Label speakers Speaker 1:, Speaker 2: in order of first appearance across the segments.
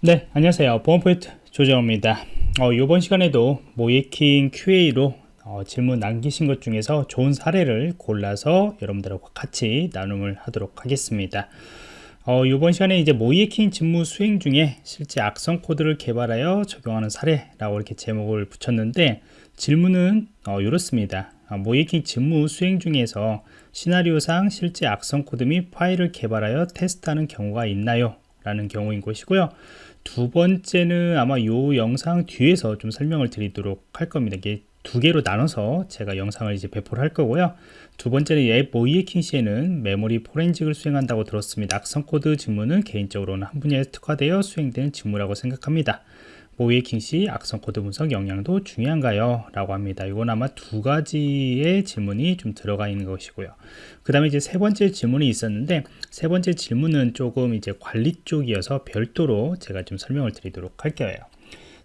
Speaker 1: 네 안녕하세요. 보안프로젝트 조정원입니다. 어, 이번 시간에도 모의해킹 QA로 어, 질문 남기신 것 중에서 좋은 사례를 골라서 여러분들하고 같이 나눔을 하도록 하겠습니다. 어, 이번 시간에 이제 모의해킹 직무 수행 중에 실제 악성 코드를 개발하여 적용하는 사례라고 이렇게 제목을 붙였는데 질문은 어, 이렇습니다. 아, 모의해킹 직무 수행 중에서 시나리오상 실제 악성 코드 및 파일을 개발하여 테스트하는 경우가 있나요? 라는 경우인 것이고요 두 번째는 아마 이 영상 뒤에서 좀 설명을 드리도록 할 겁니다. 이게 두 개로 나눠서 제가 영상을 이제 배포를 할 거고요. 두 번째는 앱 모의해킹 시에는 메모리 forensic을 수행한다고 들었습니다. 악성 코드 직무는 개인적으로는 한 분야에 특화되어 수행되는 직무라고 생각합니다 모의해킹 시 악성 코드 분석 역량도 중요한가요? 라고 합니다. 이건 아마 두 가지의 질문이 좀 들어가 있는 것이고요. 그 다음에 이제 세 번째 질문이 있었는데 세 번째 질문은 조금 이제 관리 쪽이어서 별도로 제가 좀 설명을 드리도록 할게요.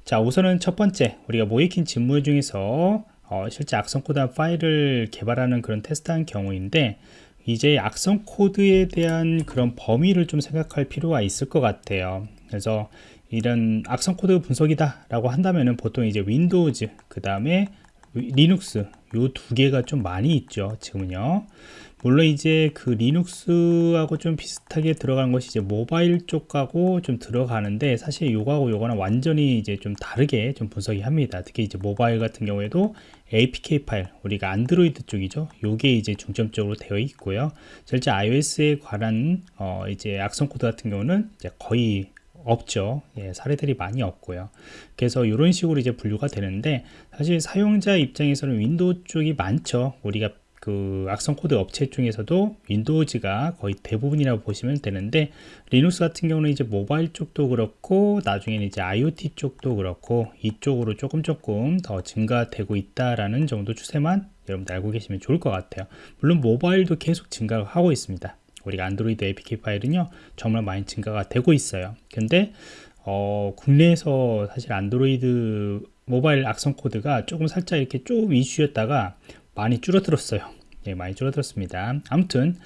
Speaker 1: 자 우선은 첫 번째 우리가 모의해킹 직무 중에서 어, 실제 악성 코드 파일을 개발하는 그런 테스트한 경우인데 이제 악성 코드에 대한 그런 범위를 좀 생각할 필요가 있을 것 같아요. 그래서 이런 악성 코드 분석이다 라고 한다면은 보통 이제 윈도우즈 그 다음에 리눅스 요 두 개가 좀 많이 있죠 지금은요. 물론 이제 그 리눅스하고 좀 비슷하게 들어가는 것이 이제 모바일 쪽하고 좀 들어가는데 사실 요거하고 요거는 완전히 이제 좀 다르게 좀 분석이 합니다. 특히 이제 모바일 같은 경우에도 APK 파일 우리가 안드로이드 쪽이죠. 요게 이제 중점적으로 되어 있고요. 실제 iOS에 관한 어 이제 악성 코드 같은 경우는 이제 거의 없죠. 예, 사례들이 많이 없고요. 그래서 이런 식으로 이제 분류가 되는데 사실 사용자 입장에서는 윈도우 쪽이 많죠. 우리가 그 악성 코드 업체 중에서도 윈도우즈가 거의 대부분이라고 보시면 되는데 리눅스 같은 경우는 이제 모바일 쪽도 그렇고 나중에는 이제 IoT 쪽도 그렇고 이쪽으로 조금 조금 더 증가되고 있다라는 정도 추세만 여러분들 알고 계시면 좋을 것 같아요. 물론 모바일도 계속 증가하고 있습니다 우리가 안드로이드 APK 파일은요 정말 많이 증가가 되고 있어요. 근데 어, 국내에서 사실 안드로이드 모바일 악성 코드가 조금 살짝 이렇게 좀 이슈였다가 많이 줄어들었어요. 예, 많이 줄어들었습니다. 아무튼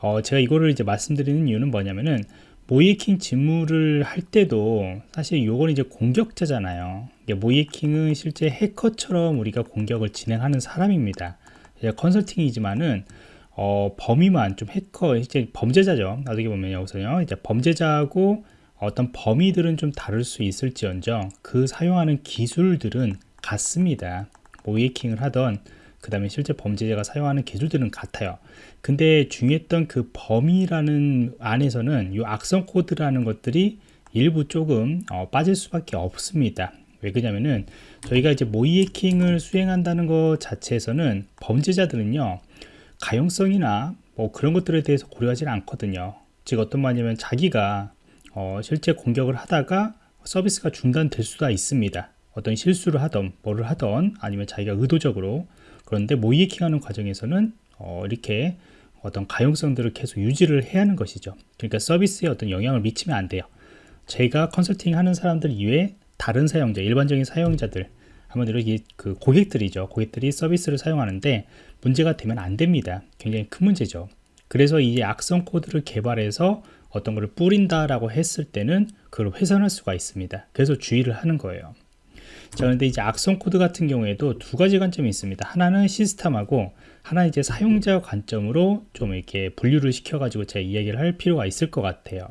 Speaker 1: 어, 제가 이거를 이제 말씀드리는 이유는 뭐냐면은 모이킹 직무를 할 때도 사실 요건 이제 공격자잖아요. 모이킹은 실제 해커처럼 우리가 공격을 진행하는 사람입니다. 컨설팅이지만은 어, 범위만 좀 해커 이제 범죄자죠. 어떻게 보면 여기서요. 이제 범죄자하고 어떤 범위들은 좀 다를 수 있을지언정 그 사용하는 기술들은 같습니다. 모이킹을 하던 그 다음에 실제 범죄자가 사용하는 기술들은 같아요. 근데 중요했던 그 범위라는 안에서는 이 악성 코드라는 것들이 일부 조금 어, 빠질 수밖에 없습니다. 왜 그러냐면은 저희가 이제 모이킹을 수행한다는 것 자체에서는 범죄자들은요 가용성이나 뭐 그런 것들에 대해서 고려하지는 않거든요. 즉 어떤 말이냐면 자기가 어, 실제 공격을 하다가 서비스가 중단될 수가 있습니다. 어떤 실수를 하던 뭐를 하던 아니면 자기가 의도적으로. 그런데 모이킹하는 과정에서는 어, 이렇게 어떤 가용성들을 계속 유지를 해야 하는 것이죠. 그러니까 서비스에 어떤 영향을 미치면 안 돼요. 제가 컨설팅 하는 사람들 이외에 다른 사용자 일반적인 사용자들 한마디로 이그 고객들이죠. 고객들이 서비스를 사용하는데 문제가 되면 안 됩니다. 굉장히 큰 문제죠. 그래서 이 악성 코드를 개발해서 어떤 것을 뿌린다라고 했을 때는 그걸 훼손할 수가 있습니다. 그래서 주의를 하는 거예요. 자, 그런데 이제 악성 코드 같은 경우에도 두 가지 관점이 있습니다. 하나는 시스템하고 하나 이제 사용자 관점으로 좀 이렇게 분류를 시켜가지고 제가 이야기를 할 필요가 있을 것 같아요.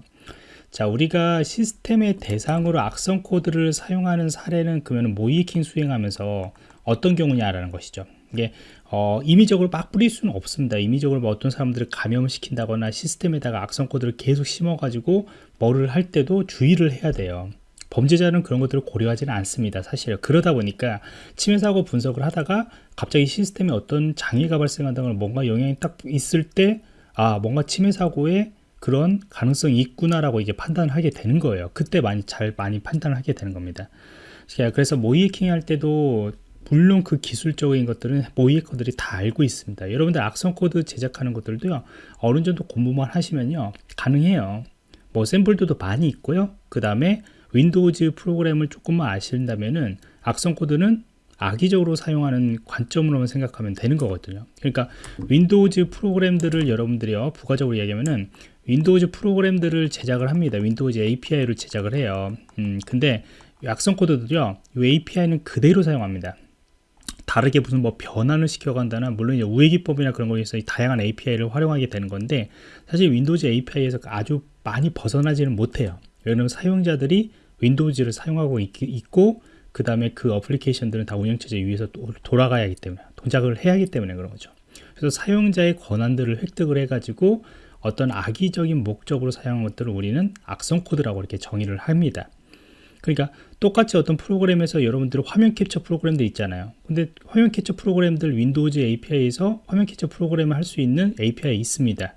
Speaker 1: 자 우리가 시스템의 대상으로 악성 코드를 사용하는 사례는 그러면 모의해킹 수행하면서 어떤 경우냐라는 것이죠. 이게 어, 임의적으로 막 뿌릴 수는 없습니다. 임의적으로 뭐 어떤 사람들을 감염을 시킨다거나 시스템에다가 악성 코드를 계속 심어 가지고 뭐를 할 때도 주의를 해야 돼요. 범죄자는 그런 것들을 고려하지는 않습니다 사실. 그러다 보니까 침해 사고 분석을 하다가 갑자기 시스템에 어떤 장애가 발생한다거나 뭔가 영향이 딱 있을 때 아 뭔가 침해 사고에 그런 가능성이 있구나라고 이제 판단을 하게 되는 거예요. 그때 많이 잘 많이 판단을 하게 되는 겁니다. 그래서 모의해킹 할 때도 물론 그 기술적인 것들은 모의해커들이 다 알고 있습니다. 여러분들 악성 코드 제작하는 것들도요. 어느 정도 공부만 하시면요. 가능해요. 뭐 샘플들도 많이 있고요. 그 다음에 윈도우즈 프로그램을 조금만 아신다면은 악성 코드는 악의적으로 사용하는 관점으로만 생각하면 되는 거거든요 그러니까 윈도우즈 프로그램들을 여러분들이요 부가적으로 이야기하면은 윈도우즈 프로그램들을 제작을 합니다. 윈도우즈 API를 제작을 해요. 음, 근데 악성 코드들요, 이 API는 그대로 사용합니다. 다르게 무슨 뭐 변환을 시킨다거나 물론 이제 우회 기법이나 그런 거에 서 다양한 API를 활용하게 되는 건데 사실 윈도우즈 API에서 아주 많이 벗어나지는 못해요. 왜냐하면 사용자들이 윈도우즈를 사용하고 있, 있고 그 다음에 그 어플리케이션들은 다 운영체제 위에서 돌아가야 하기 때문에 동작을 해야 하기 때문에 그런 거죠. 그래서 사용자의 권한들을 획득을 해가지고 어떤 악의적인 목적으로 사용한 것들을 우리는 악성 코드라고 이렇게 정의를 합니다. 그러니까 똑같이 어떤 프로그램에서 여러분들 화면 캡처 프로그램들 있잖아요. 근데 화면 캡처 프로그램들 윈도우즈 API에서 화면 캡처 프로그램을 할 수 있는 API 있습니다.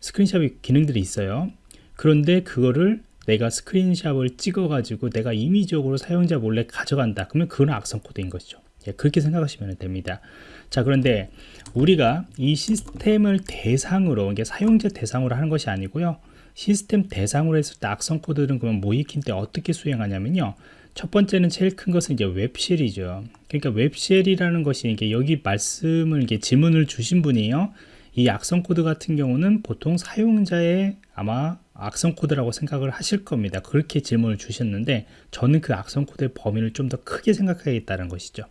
Speaker 1: 스크린샵 기능들이 있어요. 그런데 그거를 내가 screenshot을 찍어 가지고 내가 임의적으로 사용자 몰래 가져간다. 그러면 그건 악성 코드인 것이죠. 예, 그렇게 생각하시면 됩니다. 자, 그런데 우리가 이 시스템을 대상으로, 이게 사용자 대상으로 하는 것이 아니고요. 시스템 대상으로 했을 때 악성 코드는 그러면 모의해킹 때 어떻게 수행하냐면요. 첫 번째는 제일 큰 것은 이제 web shell이죠. 그러니까 web shell이라는 것이 이게 여기 말씀을 이게 질문을 주신 분이요. 이 악성 코드 같은 경우는 보통 사용자의 아마 악성 코드라고 생각을 하실 겁니다. 그렇게 질문을 주셨는데 저는 그 악성 코드의 범위를 좀 더 크게 생각하겠다는 것이죠.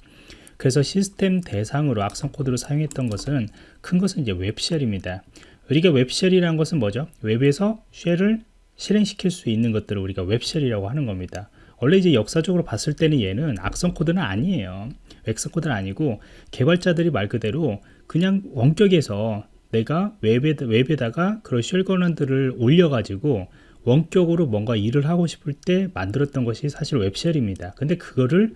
Speaker 1: 그래서 시스템 대상으로 악성 코드를 사용했던 것은 큰 것은 이제 web shell입니다. 우리가 web shell이라는 것은 뭐죠? 웹에서 shell을 실행시킬 수 있는 것들을 우리가 web shell이라고 하는 겁니다. 원래 이제 역사적으로 봤을 때는 얘는 악성 코드는 아니에요. 악성 코드는 아니고 개발자들이 말 그대로 그냥 원격에서 내가 웹에, 웹에다가 그런 shell 권한들을 올려가지고 원격으로 뭔가 일을 하고 싶을 때 만들었던 것이 사실 web shell입니다. 근데 그거를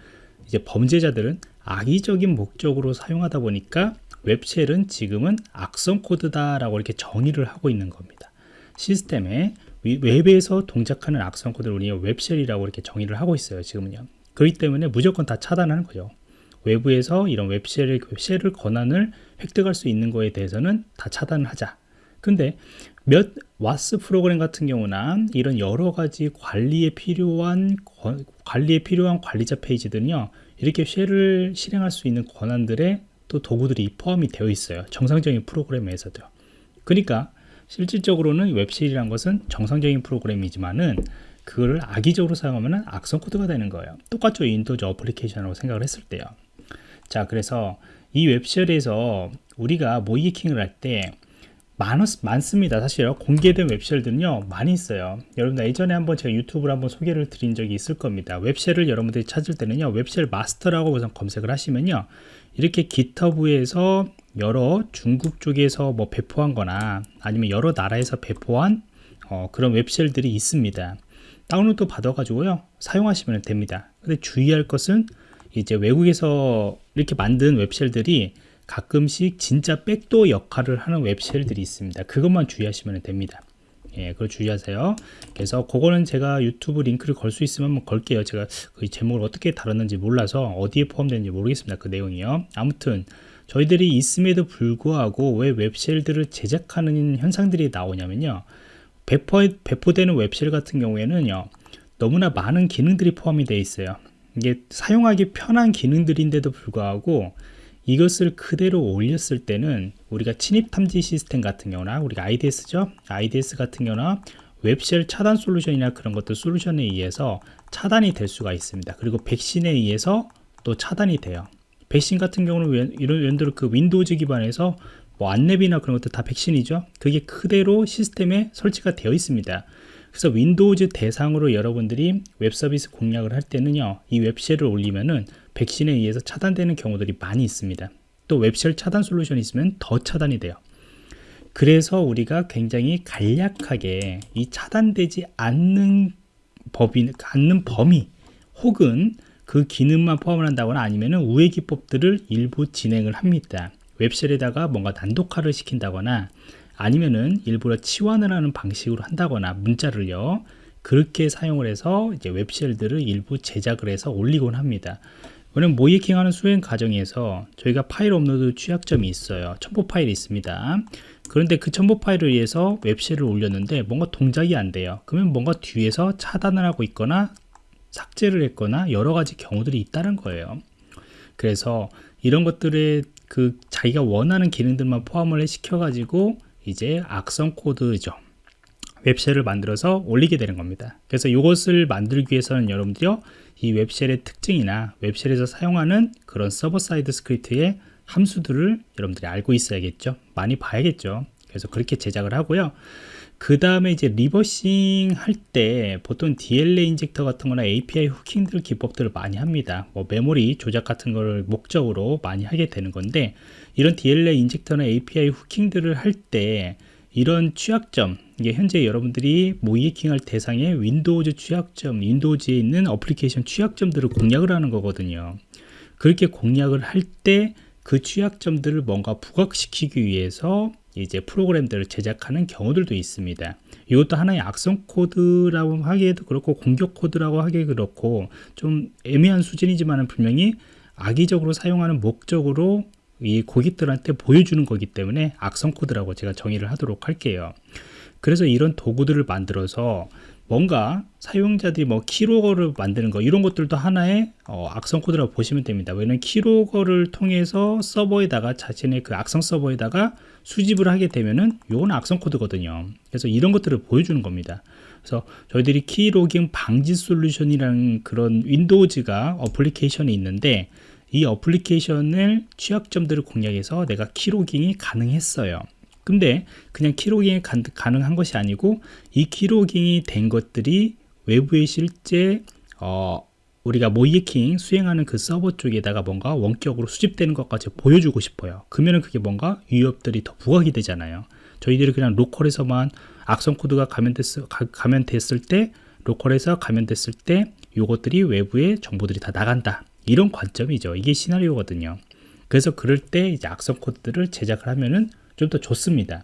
Speaker 1: 이제 범죄자들은 악의적인 목적으로 사용하다 보니까 web shell은 지금은 악성 코드다 라고 이렇게 정의를 하고 있는 겁니다. 시스템에 웹에서 동작하는 악성 코드를 우리가 web shell이라고 이렇게 정의를 하고 있어요. 지금은요. 그렇기 때문에 무조건 다 차단하는 거죠. 외부에서 이런 web shell을, shell을 권한을 획득할 수 있는 거에 대해서는 다 차단을 하자. 근데 몇 WAS 프로그램 같은 경우나 이런 여러 가지 관리에 필요한 관리에 필요한 관리자 페이지들은요 이렇게 쉘을 실행할 수 있는 권한들의 또 도구들이 포함이 되어 있어요. 정상적인 프로그램에서도 그러니까 실질적으로는 웹쉘이란 것은 정상적인 프로그램이지만은 그거를 악의적으로 사용하면 악성 코드가 되는 거예요. 똑같죠. 윈도우즈 어플리케이션이라고 생각을 했을 때요. 자 그래서 이 웹쉘에서 우리가 모이킹을 할때 많습니다. 사실 공개된 웹쉘들은요 많이 있어요. 여러분들 예전에 한번 제가 유튜브로 한번 소개를 드린 적이 있을 겁니다. 웹쉘을 여러분들이 찾을 때는요 웹쉘 마스터라고 우선 검색을 하시면요 이렇게 기터브에서 여러 중국 쪽에서 뭐 배포한 거나 아니면 여러 나라에서 배포한 어, 그런 웹쉘들이 있습니다. 다운로드 받아 가지고요 사용하시면 됩니다. 근데 주의할 것은 이제 외국에서 이렇게 만든 웹쉘들이 가끔씩 진짜 백도 역할을 하는 웹쉘들이 있습니다. 그것만 주의하시면 됩니다. 예, 그걸 주의하세요. 그래서 그거는 제가 유튜브 링크를 걸 수 있으면 한번 걸게요. 제가 그 제목을 어떻게 다뤘는지 몰라서 어디에 포함되는지 모르겠습니다. 그 내용이요. 아무튼 저희들이 있음에도 불구하고 왜 웹쉘들을 제작하는 현상들이 나오냐면요. 배포, 배포되는 웹쉘 같은 경우에는요. 너무나 많은 기능들이 포함이 되어 있어요. 이게 사용하기 편한 기능들인데도 불구하고 이것을 그대로 올렸을 때는 우리가 침입 탐지 시스템 같은 경우나 우리가 IDS죠? IDS 같은 경우나 웹쉘 차단 솔루션이나 그런 것들 솔루션에 의해서 차단이 될 수가 있습니다. 그리고 백신에 의해서 또 차단이 돼요. 백신 같은 경우는 이런 연대로 그 윈도우즈 기반에서 뭐 안랩이나 그런 것들 다 백신이죠? 그게 그대로 시스템에 설치가 되어 있습니다. 그래서 윈도우즈 대상으로 여러분들이 웹 서비스 공략을 할 때는요 이 웹쉘을 올리면은 백신에 의해서 차단되는 경우들이 많이 있습니다. 또 웹쉘 차단 솔루션이 있으면 더 차단이 돼요. 그래서 우리가 굉장히 간략하게 이 차단되지 않는 법이 않는 범위 혹은 그 기능만 포함을 한다거나 아니면 우회 기법들을 일부 진행을 합니다. 웹쉘에다가 뭔가 난독화를 시킨다거나 아니면은 일부러 치환을 하는 방식으로 한다거나 문자를요. 그렇게 사용을 해서 이제 웹쉘들을 일부 제작을 해서 올리곤 합니다 왜냐면 모이킹하는 수행 과정에서 저희가 파일 업로드 취약점이 있어요. 첨부 파일이 있습니다. 그런데 그 첨부 파일을 위해서 웹쉘을 올렸는데 뭔가 동작이 안 돼요. 그러면 뭔가 뒤에서 차단을 하고 있거나 삭제를 했거나 여러 가지 경우들이 있다는 거예요. 그래서 이런 것들에 그 자기가 원하는 기능들만 포함을 시켜 가지고 이제 악성 코드죠. 웹쉘을 만들어서 올리게 되는 겁니다. 그래서 이것을 만들기 위해서는 여러분들이요, 이 웹쉘의 특징이나 웹쉘에서 사용하는 그런 서버 사이드 스크립트의 함수들을 여러분들이 알고 있어야겠죠. 많이 봐야겠죠. 그래서 그렇게 제작을 하고요. 그 다음에 이제 리버싱 할 때 보통 DLL 인젝터 같은 거나 API 후킹들 기법들을 많이 합니다. 뭐 메모리 조작 같은 걸 목적으로 많이 하게 되는 건데 이런 DLL 인젝터나 API 후킹들을 할때 이런 취약점 이게 현재 여러분들이 모이킹할 대상의 윈도우즈 취약점 윈도우즈에 있는 어플리케이션 취약점들을 공략을 하는 거거든요 그렇게 공략을 할 때 그 취약점들을 뭔가 부각시키기 위해서 이제 프로그램들을 제작하는 경우들도 있습니다. 이것도 하나의 악성 코드라고 하기에도 그렇고 공격 코드라고 하기 그렇고 좀 애매한 수준이지만 분명히 악의적으로 사용하는 목적으로 이 고객들한테 보여주는 거기 때문에 악성 코드라고 제가 정의를 하도록 할게요. 그래서 이런 도구들을 만들어서 뭔가 사용자들이 뭐 키로거를 만드는 거 이런 것들도 하나의 어, 악성 코드라고 보시면 됩니다. 왜냐면 키로거를 통해서 서버에다가 자신의 그 악성 서버에다가 수집을 하게 되면은 요건 악성 코드거든요. 그래서 이런 것들을 보여주는 겁니다. 그래서 저희들이 키로깅 방지 솔루션이라는 그런 윈도우즈가 어플리케이션이 있는데 이 어플리케이션을 취약점들을 공략해서 내가 키로깅이 가능했어요. 근데 그냥 키로깅이 가능한 것이 아니고 이 키로깅이 된 것들이 외부에 실제 어, 우리가 모이킹 수행하는 그 서버 쪽에다가 뭔가 원격으로 수집되는 것까지 보여주고 싶어요. 그러면 그게 뭔가 위협들이 더 부각이 되잖아요. 저희들이 그냥 로컬에서만 악성 코드가 감염됐, 감염됐을 때 로컬에서 감염됐을 때 이것들이 외부에 정보들이 다 나간다. 이런 관점이죠. 이게 시나리오거든요. 그래서 그럴 때 이제 악성 코드들을 제작을 하면은 좀 더 좋습니다.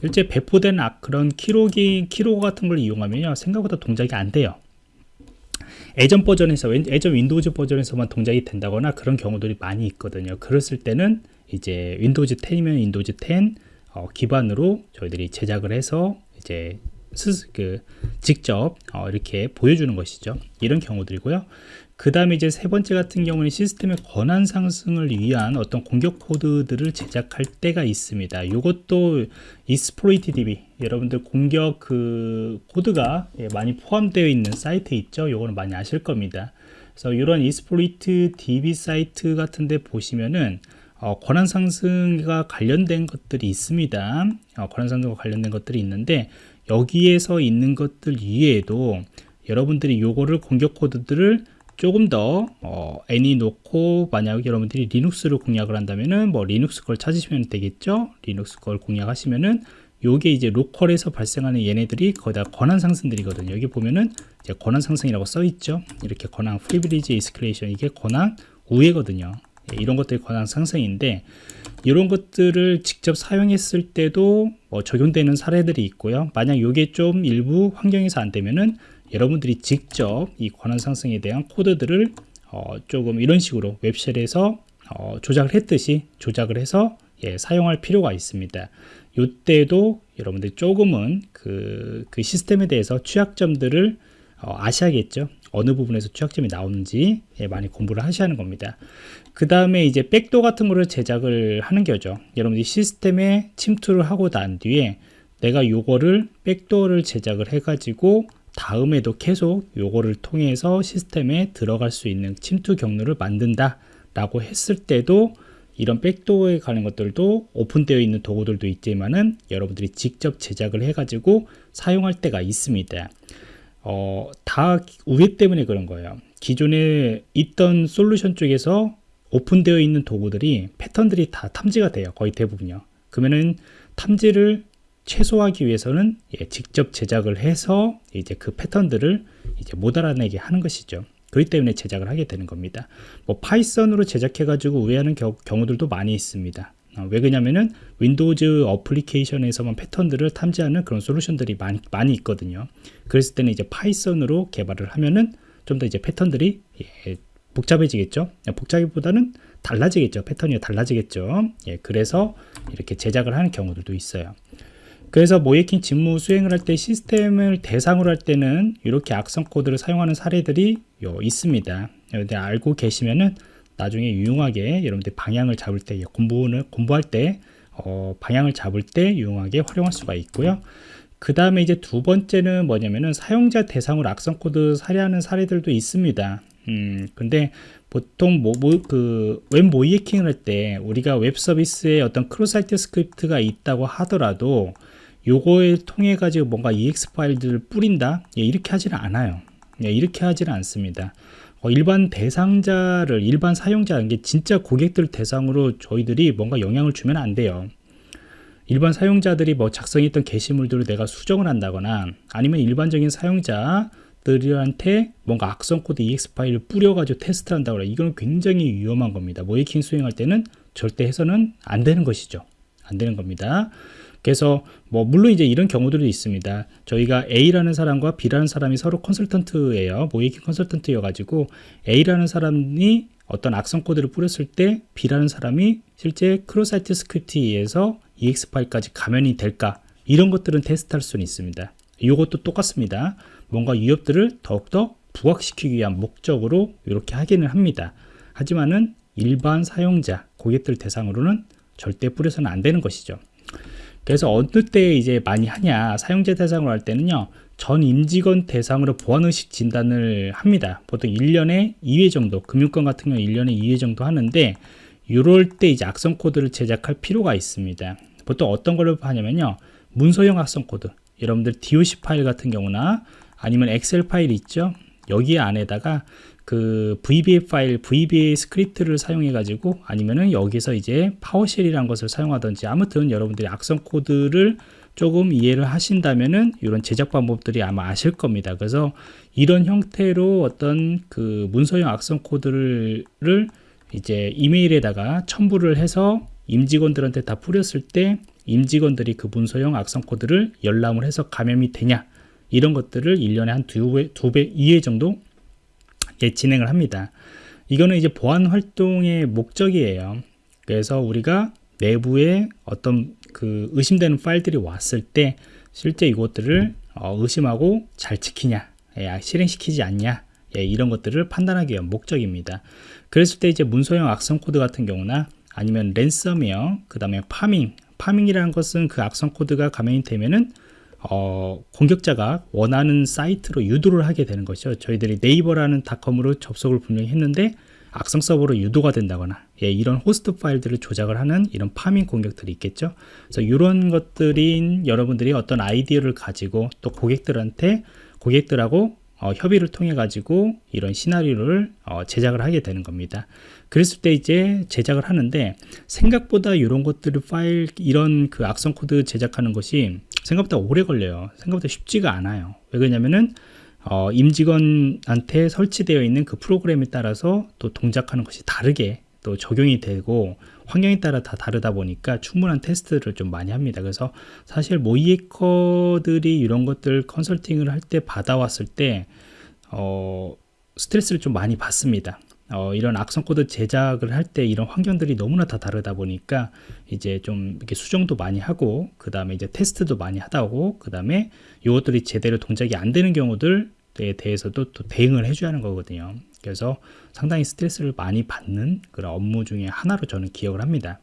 Speaker 1: 실제 배포된 그런 키로기, 키로 같은 걸 이용하면요. 생각보다 동작이 안 돼요. 예전 버전에서, 예전 윈도우즈 버전에서만 동작이 된다거나 그런 경우들이 많이 있거든요. 그랬을 때는 이제 윈도우즈 10이면 윈도우즈 10 어, 기반으로 저희들이 제작을 해서 이제 스, 그, 직접 어, 이렇게 보여주는 것이죠. 이런 경우들이고요. 그 다음에 이제 세 번째 같은 경우는 시스템의 권한 상승을 위한 어떤 공격 코드들을 제작할 때가 있습니다. 이것도 이스플로이트 DB 여러분들 공격 그 코드가 예, 많이 포함되어 있는 사이트 있죠. 요거는 많이 아실 겁니다. 그래서 이런 이스플로이트 DB 사이트 같은데 보시면은 어, 권한 상승과 관련된 것들이 있습니다. 어, 권한 상승과 관련된 것들이 있는데 여기에서 있는 것들 이외에도 여러분들이 요거를 공격 코드들을 조금 더 어, 애니 놓고 만약 여러분들이 리눅스를 공략을 한다면은 뭐 리눅스 걸 찾으시면 되겠죠? 리눅스 걸 공략하시면은 요게 이제 로컬에서 발생하는 얘네들이 거기다 권한 상승들이거든요. 여기 보면은 이제 권한 상승이라고 써 있죠? 이렇게 권한 프리빌리지 이스클레이션 이게 권한 우회거든요. 예, 이런 것들이 권한 상승인데 이런 것들을 직접 사용했을 때도 뭐 적용되는 사례들이 있고요. 만약 요게 좀 일부 환경에서 안 되면은 여러분들이 직접 이 권한 상승에 대한 코드들을 어, 조금 이런 식으로 웹쉘에서 어, 조작을 했듯이 조작을 해서 예, 사용할 필요가 있습니다. 이때도 여러분들이 조금은 그, 그 시스템에 대해서 취약점들을 어, 아셔야겠죠. 어느 부분에서 취약점이 나오는지 예, 많이 공부를 하셔야 하는 겁니다. 그 다음에 이제 백도 같은 거를 제작을 하는 거죠. 여러분들이 시스템에 침투를 하고 난 뒤에 내가 요거를 백도어를 제작을 해가지고 다음에도 계속 요거를 통해서 시스템에 들어갈 수 있는 침투 경로를 만든다 라고 했을 때도 이런 백도어에 관한 것들도 오픈되어 있는 도구들도 있지만은 여러분들이 직접 제작을 해 가지고 사용할 때가 있습니다. 어, 다 우회 때문에 그런 거예요. 기존에 있던 솔루션 쪽에서 오픈되어 있는 도구들이 패턴들이 다 탐지가 돼요 거의 대부분요. 그러면은 탐지를 최소화하기 위해서는 예, 직접 제작을 해서 이제 그 패턴들을 이제 못 알아내게 하는 것이죠. 그렇기 때문에 제작을 하게 되는 겁니다. 뭐 파이썬으로 제작해 가지고 우회하는 겨, 경우들도 많이 있습니다. 어, 왜 그러냐면은 Windows 어플리케이션에서만 패턴들을 탐지하는 그런 솔루션들이 많이 많이 있거든요. 그랬을 때는 이제 Python으로 개발을 하면은 좀 더 이제 패턴들이 예, 복잡해지겠죠. 복잡보다는 달라지겠죠. 패턴이 달라지겠죠. 예, 그래서 이렇게 제작을 하는 경우들도 있어요. 그래서 모의 해킹 직무 수행을 할 때 시스템을 대상으로 할 때는 이렇게 악성 코드를 사용하는 사례들이 있습니다. 여러분들 알고 계시면은 나중에 유용하게 여러분들 방향을 잡을 때 공부는 공부할 때 어, 방향을 잡을 때 유용하게 활용할 수가 있고요. 그 다음에 이제 두 번째는 뭐냐면은 사용자 대상으로 악성 코드 살해하는 사례들도 있습니다. 음, 근데 보통 뭐, 뭐, 그, 웹 모의 해킹을 할 때 우리가 웹 서비스에 어떤 cross-site script가 있다고 하더라도 요거에 통해 가지고 뭔가 EXE 파일들을 뿌린다? 예, 이렇게 하지는 않아요. 예, 이렇게 하지는 않습니다. 어, 일반 대상자를, 일반 사용자, 이게 진짜 고객들 대상으로 저희들이 뭔가 영향을 주면 안 돼요. 일반 사용자들이 뭐 작성했던 게시물들을 내가 수정을 한다거나 아니면 일반적인 사용자들한테 뭔가 악성 코드 EXE 파일을 뿌려가지고 테스트를 한다거나 이거는 굉장히 위험한 겁니다. 모의 해킹 수행할 때는 절대 해서는 안 되는 것이죠. 안 되는 겁니다. 그래서 뭐 물론 이제 이런 경우들도 있습니다. 저희가 A라는 사람과 B라는 사람이 서로 컨설턴트예요. 모의 해킹 컨설턴트여 가지고 A라는 사람이 어떤 악성 코드를 뿌렸을 때 B라는 사람이 실제 cross-site script에 의해서 EXE 파일까지 감염이 될까 이런 것들은 테스트할 수는 있습니다. 이것도 똑같습니다. 뭔가 위협들을 더욱더 부각시키기 위한 목적으로 이렇게 하기는 합니다. 하지만은 일반 사용자, 고객들 대상으로는 절대 뿌려서는 안 되는 것이죠. 그래서 어느 때 이제 많이 하냐 사용자 대상으로 할 때는요 전 임직원 대상으로 보안의식 진단을 합니다 보통 1년에 2회 정도 금융권 같은 경우 1년에 2회 정도 하는데 이럴 때 이제 악성 코드를 제작할 필요가 있습니다. 보통 어떤 걸 하냐면요. 문서형 악성 코드. 여러분들 DOC 파일 같은 경우나 아니면 엑셀 파일 있죠. 여기 안에다가 그 VBA 파일, VBA 스크립트를 사용해 가지고 아니면은 여기서 이제 PowerShell이라는 것을 사용하든지 아무튼 여러분들이 악성 코드를 조금 이해를 하신다면은 이런 제작 방법들이 아마 아실 겁니다. 그래서 이런 형태로 어떤 그 문서형 악성 코드를 이제 이메일에다가 첨부를 해서 임직원들한테 다 뿌렸을 때 임직원들이 그 문서형 악성 코드를 열람을 해서 감염이 되냐 이런 것들을 1년에 한 두 배, 두 배, 2회 정도 예, 진행을 합니다. 이거는 이제 보안 활동의 목적이에요. 그래서 우리가 내부에 어떤 그 의심되는 파일들이 왔을 때 실제 이것들을 어, 의심하고 잘 지키냐, 예, 실행시키지 않냐, 예, 이런 것들을 판단하기 위한 목적입니다. 그랬을 때 이제 문서형 악성 코드 같은 경우나 아니면 랜섬웨어, 그 다음에 파밍, 파밍이라는 것은 그 악성 코드가 감염이 되면은 어, 공격자가 원하는 사이트로 유도를 하게 되는 것이죠. 저희들이 네이버라는 닷컴으로 접속을 분명히 했는데 악성 서버로 유도가 된다거나 예, 이런 호스트 파일들을 조작을 하는 이런 파밍 공격들이 있겠죠. 그래서 이런 것들은 여러분들이 어떤 아이디어를 가지고 또 고객들한테 고객들하고 어, 협의를 통해 가지고 이런 시나리오를 어, 제작을 하게 되는 겁니다. 그랬을 때 이제 제작을 하는데 생각보다 이런 것들을 파일 이런 그 악성 코드 제작하는 것이 생각보다 오래 걸려요. 생각보다 쉽지가 않아요. 왜 그러냐면은 어, 임직원한테 설치되어 있는 그 프로그램에 따라서 또 동작하는 것이 다르게 또 적용이 되고 환경에 따라 다 다르다 보니까 충분한 테스트를 좀 많이 합니다. 그래서 사실 모의 해커들이 이런 것들 컨설팅을 할 때 받아왔을 때 어, 스트레스를 좀 많이 받습니다. 어, 이런 악성 코드 제작을 할 때 이런 환경들이 너무나 다 다르다 보니까 이제 좀 이렇게 수정도 많이 하고 그 다음에 이제 테스트도 많이 하다고 그 다음에 이것들이 제대로 동작이 안 되는 경우들에 대해서도 또 대응을 해줘야 하는 거거든요. 그래서 상당히 스트레스를 많이 받는 그런 업무 중에 하나로 저는 기억을 합니다.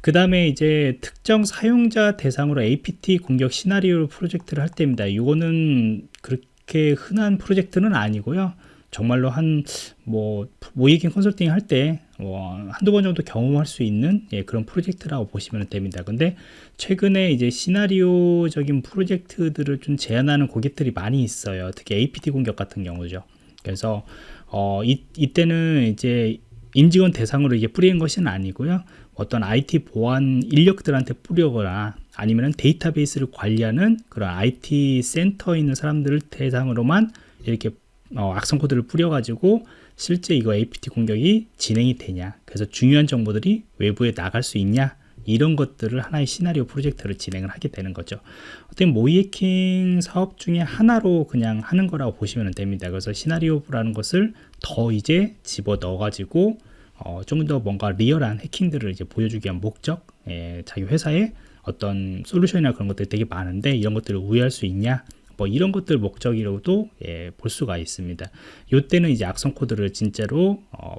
Speaker 1: 그 다음에 이제 특정 사용자 대상으로 APT 공격 시나리오 프로젝트를 할 때입니다. 이거는 그렇게 흔한 프로젝트는 아니고요. 정말로 한 뭐 모이킹 컨설팅 할때 뭐 한두 번 정도 경험할 수 있는 예, 그런 프로젝트라고 보시면 됩니다. 근데 최근에 이제 시나리오적인 프로젝트들을 좀 제안하는 고객들이 많이 있어요. 특히 APT 공격 같은 경우죠. 그래서 어, 이, 이때는 이제 임직원 대상으로 이게 뿌리는 것은 아니고요. 어떤 IT 보안 인력들한테 뿌려거나 아니면 데이터베이스를 관리하는 그런 IT 센터에 있는 사람들을 대상으로만 이렇게 어, 악성 코드를 뿌려가지고 실제 이거 APT 공격이 진행이 되냐. 그래서 중요한 정보들이 외부에 나갈 수 있냐. 이런 것들을 하나의 시나리오 프로젝트를 진행을 하게 되는 거죠. 어떤 모이해킹 사업 중에 하나로 그냥 하는 거라고 보시면 됩니다. 그래서 시나리오라는 것을 더 이제 집어 넣어 가지고 어, 좀더 뭔가 리얼한 해킹들을 이제 보여주기 위한 목적 예, 자기 회사에 어떤 솔루션이나 그런 것들이 되게 많은데 이런 것들을 우회할 수 있냐 뭐 이런 것들 목적이라고도 예, 볼 수가 있습니다. 이때는 이제 악성 코드를 진짜로 어,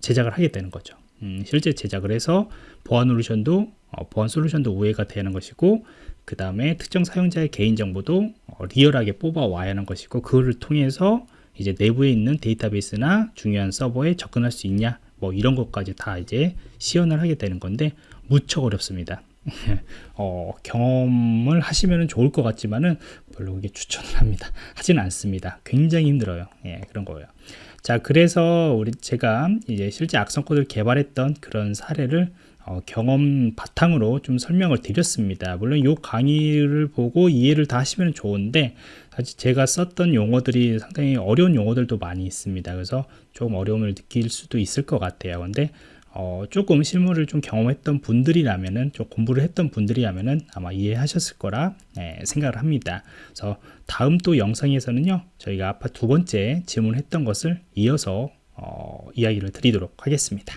Speaker 1: 제작을 하게 되는 거죠. 음, 실제 제작을 해서 보안 솔루션도 어, 보안 솔루션도 우회가 되는 것이고 그 다음에 특정 사용자의 개인정보도 어, 리얼하게 뽑아와야 하는 것이고 그거를 통해서 이제 내부에 있는 데이터베이스나 중요한 서버에 접근할 수 있냐 뭐 이런 것까지 다 이제 시연을 하게 되는 건데 무척 어렵습니다 어, 경험을 하시면 좋을 것 같지만은 별로 그게 추천을 합니다 하지는 않습니다 굉장히 힘들어요 예, 그런 거예요 자 그래서 우리 제가 이제 실제 악성 코드를 개발했던 그런 사례를 어, 경험 바탕으로 좀 설명을 드렸습니다. 물론 이 강의를 보고 이해를 다 하시면 좋은데 사실 제가 썼던 용어들이 상당히 어려운 용어들도 많이 있습니다. 그래서 좀 어려움을 느낄 수도 있을 것 같아요. 근데 어, 조금 실무를 좀 경험했던 분들이라면은 좀 공부를 했던 분들이라면은 아마 이해하셨을 거라 네, 생각을 합니다. 그래서 다음 또 영상에서는요 저희가 아까 두 번째 질문했던 것을 이어서 어, 이야기를 드리도록 하겠습니다.